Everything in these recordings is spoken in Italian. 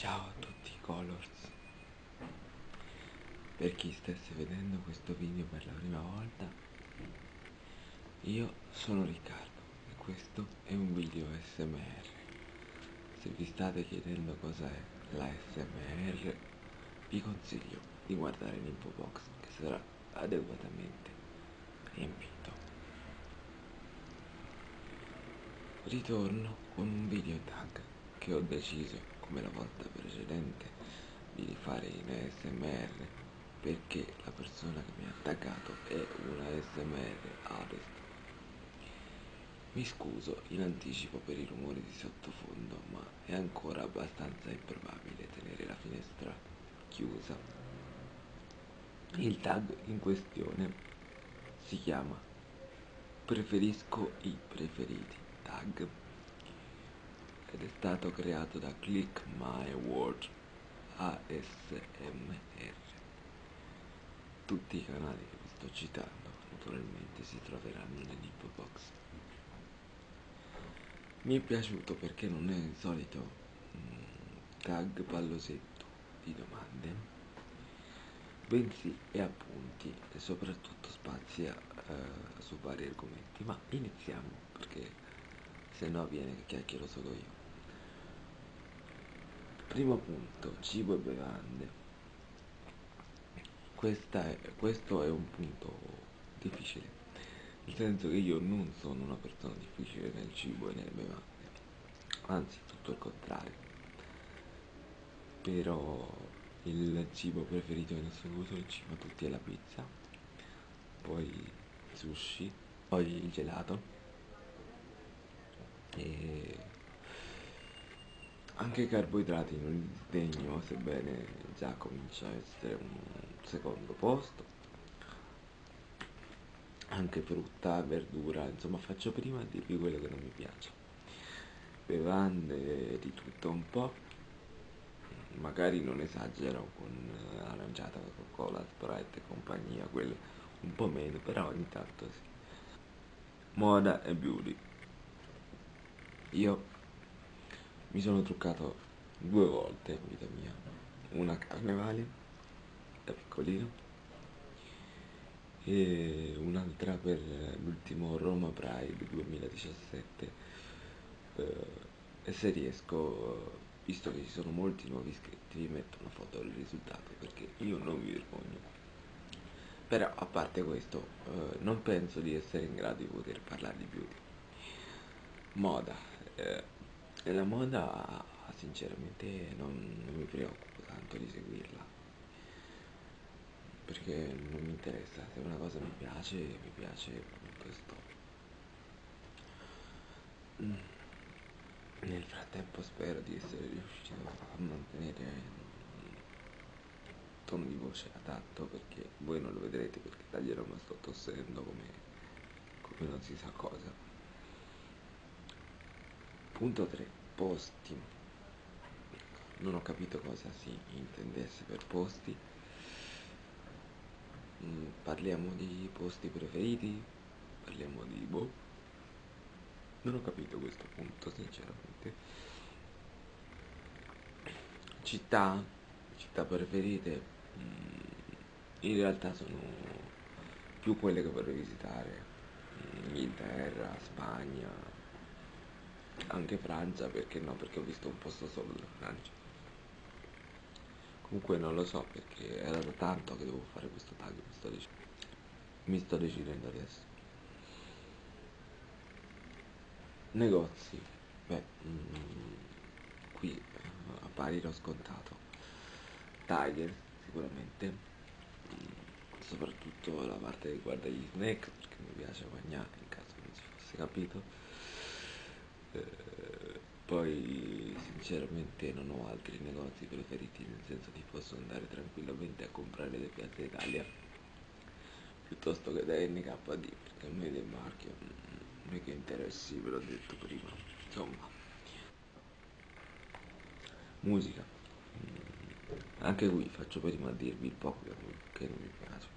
Ciao a tutti Colors. Per chi stesse vedendo questo video per la prima volta Io sono Riccardo e questo è un video SMR Se vi state chiedendo cos'è la SMR Vi consiglio di guardare l'info box che sarà adeguatamente riempito. Ritorno con un video tag che ho deciso come la volta precedente di rifare in ASMR perché la persona che mi ha attaccato è una ASMR artist mi scuso in anticipo per i rumori di sottofondo ma è ancora abbastanza improbabile tenere la finestra chiusa. Il tag in questione si chiama preferisco i preferiti tag ed è stato creato da Click My Word ASMR. Tutti i canali che vi sto citando naturalmente si troveranno nell'info box. Mi è piaciuto perché non è il solito mm, tag pallosetto di domande, bensì è appunti e soprattutto spazia eh, su vari argomenti. Ma iniziamo perché se no viene che chiacchiero solo io. Primo punto, cibo e bevande. È, questo è un punto difficile, nel senso che io non sono una persona difficile nel cibo e nelle bevande, anzi tutto il contrario. Però il cibo preferito in assoluto insieme a tutti è la pizza, poi il sushi, poi il gelato e anche i carboidrati non li sdegno, sebbene già comincia a essere un secondo posto. Anche frutta, verdura, insomma faccio prima a dirvi quello che non mi piace. Bevande di tutto un po', magari non esagero con aranciata, Coca-Cola, Sprite e compagnia, quello un po' meno, però ogni tanto sì. Moda e beauty. Io mi sono truccato due volte in vita mia. Una a carnevale da piccolino e un'altra per l'ultimo Roma Pride 2017 eh, e se riesco visto che ci sono molti nuovi iscritti vi metto una foto del risultato perché io non mi vergogno. Però a parte questo eh, non penso di essere in grado di poter parlare di beauty moda eh, la moda sinceramente non, non mi preoccupo tanto di seguirla. Perché non mi interessa. Se una cosa mi piace mi piace punto sto mm. nel frattempo spero di essere riuscito a mantenere un tono di voce adatto perché voi non lo vedrete perché taglierò ma sto tossendo come, come non si sa cosa Punto 3. Posti. Non ho capito cosa si intendesse per posti. Mm, parliamo di posti preferiti? Parliamo di boh. Non ho capito questo punto, sinceramente. Città? Città preferite? Mm, in realtà sono più quelle che vorrei visitare. Inghilterra, Spagna, anche Francia perché no perché ho visto un posto solo della Francia. Comunque non lo so perché era da tanto che devo fare questo tag mi sto, dec mi sto decidendo adesso. Negozi. Beh mm, qui eh, appare l'ho scontato. Tiger sicuramente. Mm, soprattutto la parte che riguarda gli snack perché mi piace mangiare in caso non si fosse capito eh, poi sinceramente non ho altri negozi preferiti nel senso che posso andare tranquillamente a comprare le Piazza Italia piuttosto che da NKD perché a me del marchio. Non è che interessi ve l'ho detto prima. Insomma musica. Mm, anche qui faccio prima a dirvi il poco che non mi piace.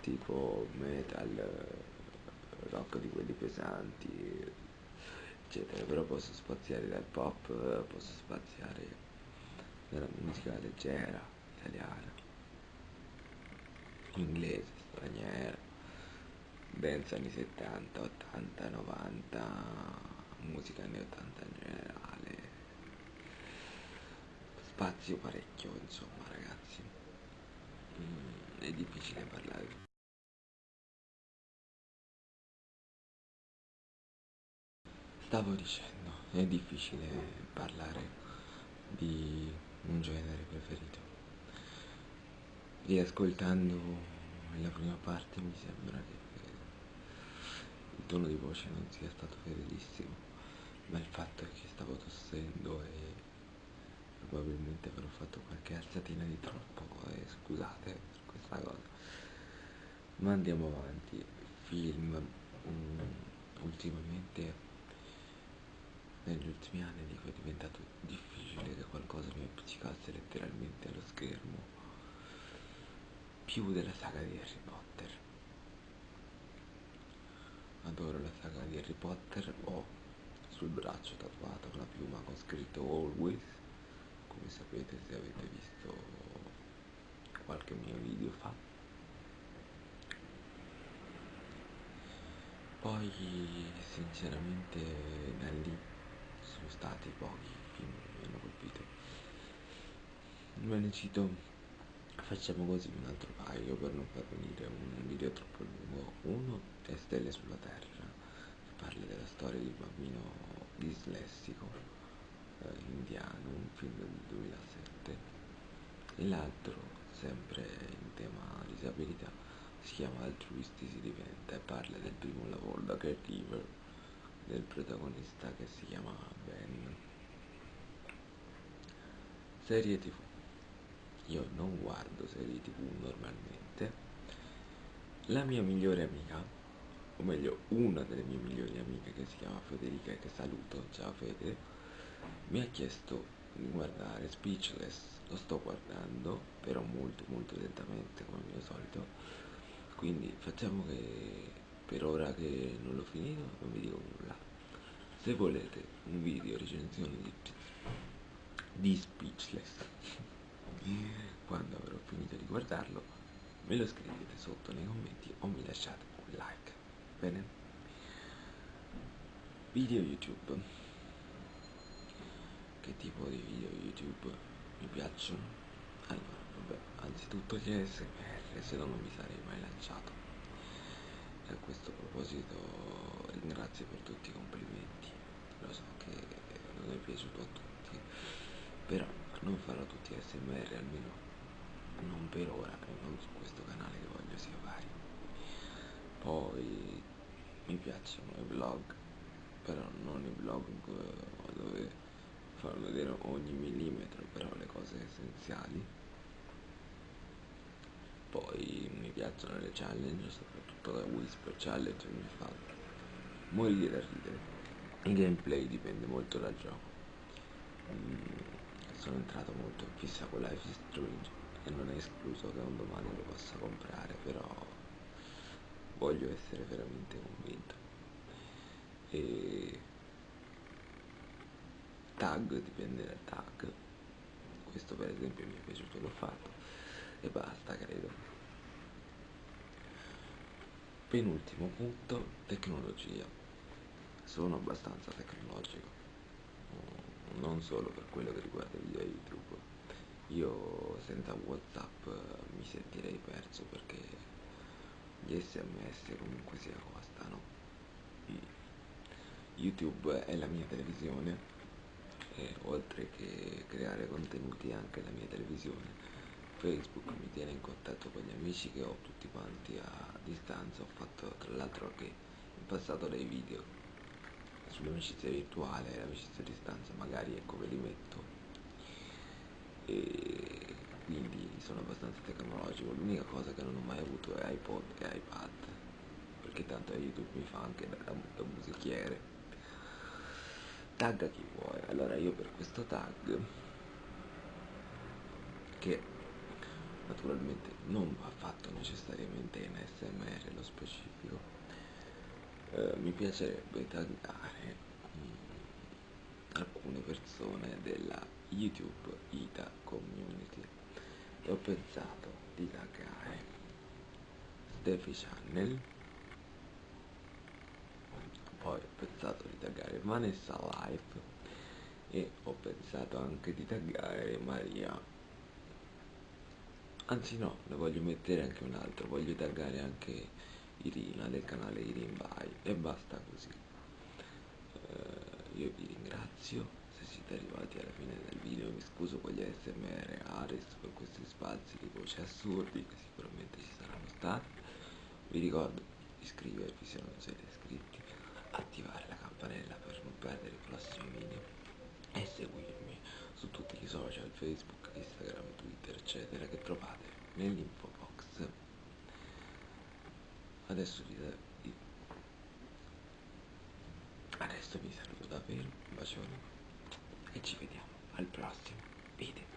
Tipo metal rock di quelli pesanti eccetera però posso spaziare dal pop posso spaziare della musica leggera, italiana, inglese, straniera, dance anni 70, 80, 90, musica anni 80 in generale, spazio parecchio insomma ragazzi, mm, è difficile parlare. Stavo dicendo, è difficile parlare di un genere preferito. Riascoltando la prima parte mi sembra che il tono di voce non sia stato fedelissimo, ma il fatto è che stavo tossendo e probabilmente avrò fatto qualche alzatina di troppo e scusate per questa cosa. Ma andiamo avanti. Film. Um, ultimamente negli ultimi anni dico è diventato difficile che qualcosa mi appiccicasse letteralmente allo schermo. Più della saga di Harry Potter. Adoro la saga di Harry Potter. Ho sul braccio tatuata una piuma con scritto always come sapete se avete visto qualche mio video fa. Poi sinceramente da lì sono stati pochi che mi hanno colpito. Ve ne cito facciamo così un altro paio per non far venire un video troppo lungo. Uno è Stelle sulla Terra. Che parla della storia di un bambino dislessico eh, indiano un film del 2007 e l'altro sempre in tema disabilità si chiama Altruisti si diventa e parla del primo lavoro da caregiver del protagonista che si chiama Ben. Serie tv. Io non guardo serie tv normalmente. La mia migliore amica, o meglio una delle mie migliori amiche che si chiama Federica e che saluto, ciao Fede, mi ha chiesto di guardare Speechless. Lo sto guardando, però molto molto lentamente come al mio solito. Quindi facciamo che per ora che non l'ho finito non vi dico nulla. Se volete un video recensione di, di Speechless quando avrò finito di guardarlo me lo scrivete sotto nei commenti o mi lasciate un like. Bene? Video youtube. Che tipo di video youtube? Mi piacciono? Allora vabbè anzitutto gli smr se no non mi sarei mai lanciato questo proposito ringrazio per tutti i complimenti. Lo so che non è piaciuto a tutti però non farò tutti smr almeno non per ora e non su questo canale che voglio sia vario poi mi piacciono i vlog però non i vlog dove far vedere ogni millimetro però le cose essenziali. Poi piacciono le challenge soprattutto la whisper challenge mi fa morire da ridere. Il gameplay dipende molto dal gioco. Mm, sono entrato molto in fissa con Life is Strange e non è escluso che un domani lo possa comprare però voglio essere veramente convinto. E tag dipende dal tag. Questo per esempio mi è piaciuto l'ho fatto. E basta credo penultimo punto tecnologia. Sono abbastanza tecnologico. Non solo per quello che riguarda i video youtube io senza whatsapp mi sentirei perso perché gli sms comunque sia costano youtube è la mia televisione e oltre che creare contenuti anche la mia televisione Facebook mi tiene in contatto con gli amici che ho tutti quanti a distanza, ho fatto tra l'altro anche in passato dei video sull'amicizia virtuale, l'amicizia a distanza, magari ecco ve li metto. E quindi sono abbastanza tecnologico, l'unica cosa che non ho mai avuto è iPod e iPad perché tanto YouTube mi fa anche da, da musichiere. Tagga chi vuoi, allora io per questo tag che naturalmente non va fatto necessariamente in smr lo specifico. Eh, mi piacerebbe taggare um, alcune persone della YouTube Ita Community. E ho pensato di taggare Steffi Channel. Poi ho pensato di taggare Vanessa Life. E ho pensato anche di taggare Maria anzi no, ne voglio mettere anche un altro voglio taggare anche Irina del canale Irin By e basta così. Uh, io vi ringrazio se siete arrivati alla fine del video mi scuso con gli smr Ares per questi spazi di voce assurdi che sicuramente ci saranno stati. Vi ricordo iscrivervi se non siete iscritti attivare la campanella per non perdere i prossimi video e seguirmi su tutti i social facebook instagram twitter eccetera che trovate nell'info box. Adesso vi, adesso vi saluto davvero un bacione. E ci vediamo al prossimo video